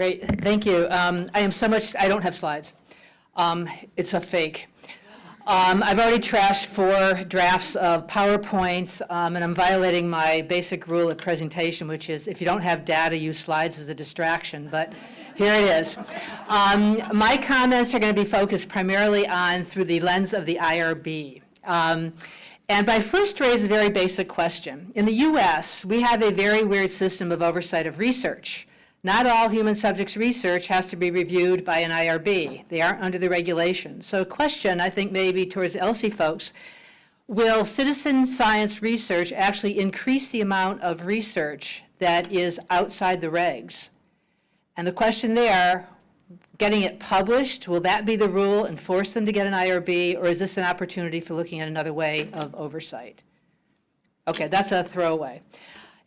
Great, thank you. Um, I am so much, I don't have slides. Um, It's a fake. Um, I've already trashed four drafts of PowerPoints, um, and I'm violating my basic rule of presentation, which is if you don't have data, use slides as a distraction, but here it is. Um, My comments are going to be focused primarily on through the lens of the IRB. Um, And I first raise a very basic question. In the US, we have a very weird system of oversight of research. Not all human subjects research has to be reviewed by an IRB. They aren't under the regulations. So a question, I think maybe towards ELSI folks, will citizen science research actually increase the amount of research that is outside the regs? And the question there, getting it published, will that be the rule and force them to get an IRB, or is this an opportunity for looking at another way of oversight? Okay, that's a throwaway.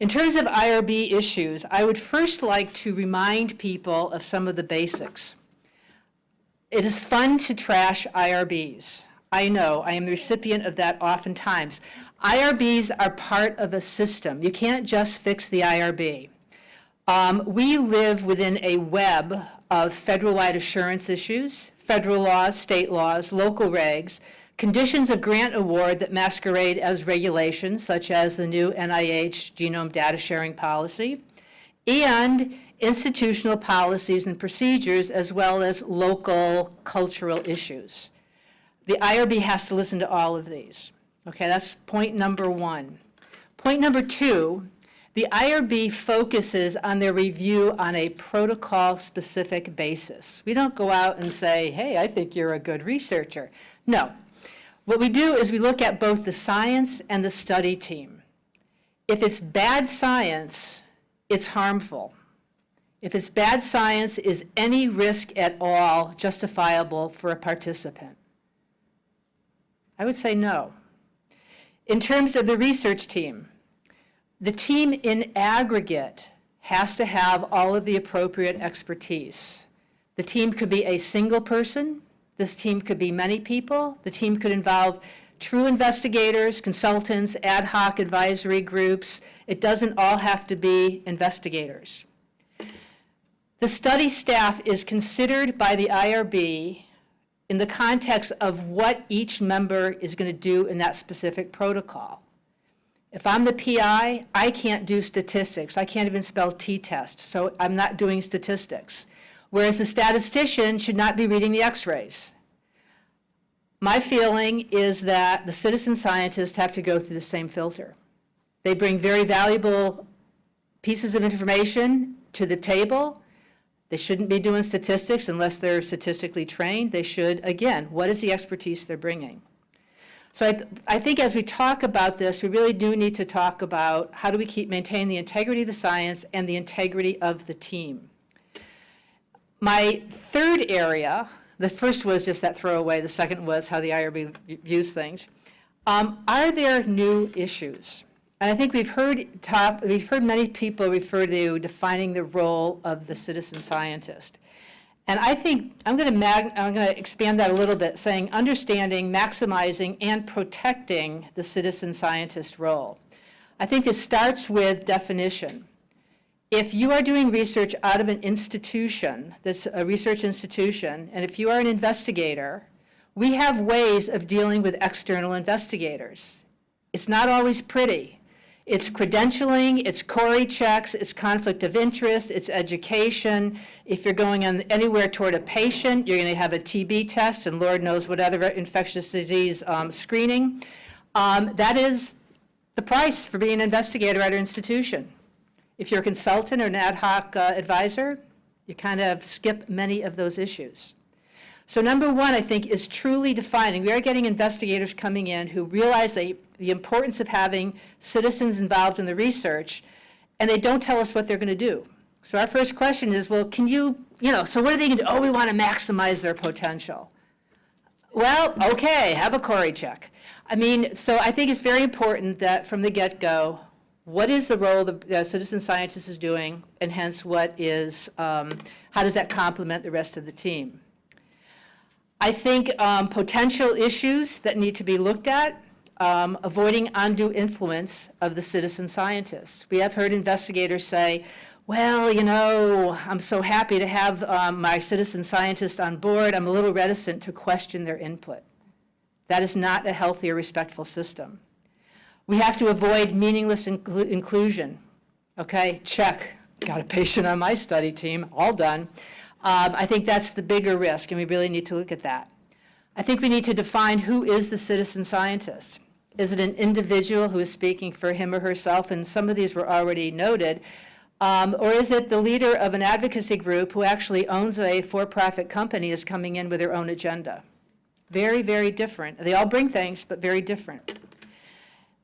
In terms of IRB issues, I would first like to remind people of some of the basics. It is fun to trash IRBs. I know, I am the recipient of that oftentimes. IRBs are part of a system. You can't just fix the IRB. Um, we live within a web of federal-wide assurance issues, federal laws, state laws, local regs, conditions of grant award that masquerade as regulations, such as the new NIH genome data sharing policy, and institutional policies and procedures, as well as local cultural issues. The IRB has to listen to all of these. Okay, that's point number one. Point number two, the IRB focuses on their review on a protocol-specific basis. We don't go out and say, hey, I think you're a good researcher. No. What we do is we look at both the science and the study team. If it's bad science, it's harmful. If it's bad science, is any risk at all justifiable for a participant? I would say no. In terms of the research team, the team in aggregate has to have all of the appropriate expertise. The team could be a single person. This team could be many people. The team could involve true investigators, consultants, ad hoc advisory groups. It doesn't all have to be investigators. The study staff is considered by the IRB in the context of what each member is going to do in that specific protocol. If I'm the PI, I can't do statistics. I can't even spell t-test, so I'm not doing statistics. Whereas the statistician should not be reading the x-rays. My feeling is that the citizen scientists have to go through the same filter. They bring very valuable pieces of information to the table. They shouldn't be doing statistics unless they're statistically trained. They should, again, what is the expertise they're bringing? So I, I think as we talk about this, we really do need to talk about how do we keep maintain the integrity of the science and the integrity of the team. My third area, the first was just that throwaway, the second was how the IRB views things. Um, are there new issues? And I think we've heard top, we've heard many people refer to defining the role of the citizen scientist. And I think I'm going to I'm going to expand that a little bit, saying understanding, maximizing, and protecting the citizen scientist role. I think it starts with definition. If you are doing research out of an institution, that's a research institution, and if you are an investigator, we have ways of dealing with external investigators. It's not always pretty. It's credentialing, it's CORI checks, it's conflict of interest, it's education. If you're going on anywhere toward a patient, you're going to have a TB test and Lord knows what other infectious disease um, screening. Um, that is the price for being an investigator at an institution. If you're a consultant or an ad hoc uh, advisor, you kind of skip many of those issues. So number one, I think, is truly defining. We are getting investigators coming in who realize they, the importance of having citizens involved in the research, and they don't tell us what they're going to do. So our first question is, well, can you, you know, so what are they going to do? Oh, we want to maximize their potential. Well, okay, have a CORI check. I mean, so I think it's very important that from the get-go, what is the role the citizen scientist is doing, and hence what is, um, how does that complement the rest of the team? I think um, potential issues that need to be looked at, um, avoiding undue influence of the citizen scientists. We have heard investigators say, well, you know, I'm so happy to have um, my citizen scientist on board. I'm a little reticent to question their input. That is not a healthy or respectful system. We have to avoid meaningless inclu- inclusion. Okay, check. Got a patient on my study team, all done. Um, I think that's the bigger risk, and we really need to look at that. I think we need to define who is the citizen scientist. Is it an individual who is speaking for him or herself? And some of these were already noted. Um, or is it the leader of an advocacy group who actually owns a for-profit company is coming in with their own agenda? Very, very different. They all bring things, but very different.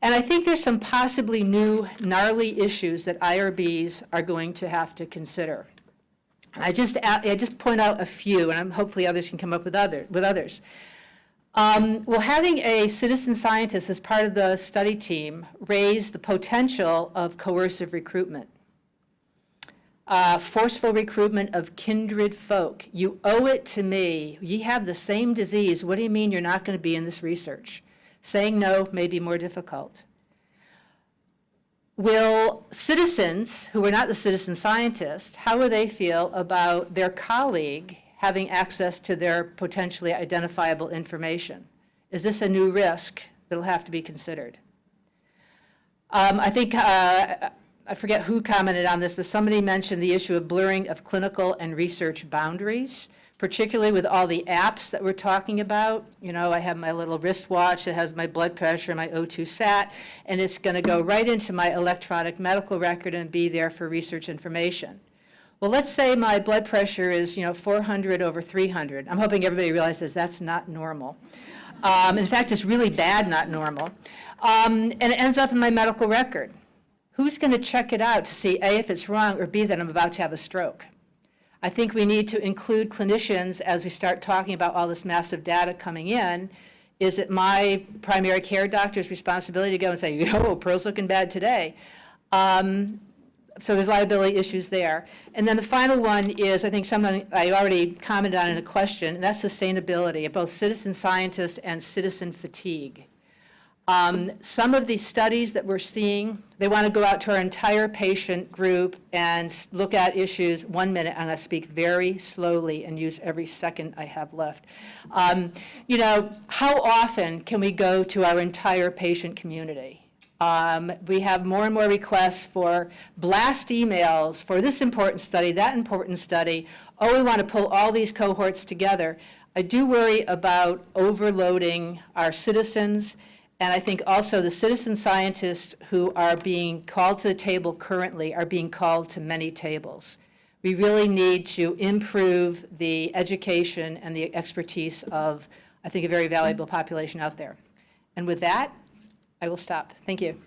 And I think there's some possibly new gnarly issues that IRBs are going to have to consider. And I just, I just point out a few, and I'm, hopefully others can come up with, other, with others. Um, well, having a citizen scientist as part of the study team raised the potential of coercive recruitment. Uh, forceful recruitment of kindred folk. You owe it to me. You have the same disease. What do you mean you're not going to be in this research? Saying no may be more difficult. Will citizens, who are not the citizen scientists, how will they feel about their colleague having access to their potentially identifiable information? Is this a new risk that'll have to be considered? Um, I think, uh, I forget who commented on this, but somebody mentioned the issue of blurring of clinical and research boundaries particularly with all the apps that we're talking about. You know, I have my little wristwatch that has my blood pressure, my O2 sat, and it's going to go right into my electronic medical record and be there for research information. Well, let's say my blood pressure is, you know, 400 over 300. I'm hoping everybody realizes that's not normal. Um, in fact, it's really bad not normal. Um, and it ends up in my medical record. Who's going to check it out to see, A, if it's wrong, or B, that I'm about to have a stroke? I think we need to include clinicians as we start talking about all this massive data coming in. Is it my primary care doctor's responsibility to go and say, yo, Pearl's looking bad today? Um, so there's liability issues there. And then the final one is, I think someone, I already commented on in a question, and that's sustainability, of both citizen scientists and citizen fatigue. Um, some of these studies that we're seeing, they want to go out to our entire patient group and look at issues. One minute, I'm going to speak very slowly and use every second I have left. Um, you know, how often can we go to our entire patient community? Um, we have more and more requests for blast emails for this important study, that important study. Oh, we want to pull all these cohorts together. I do worry about overloading our citizens and I think also the citizen scientists who are being called to the table currently are being called to many tables. We really need to improve the education and the expertise of, I think, a very valuable population out there. And with that, I will stop. Thank you.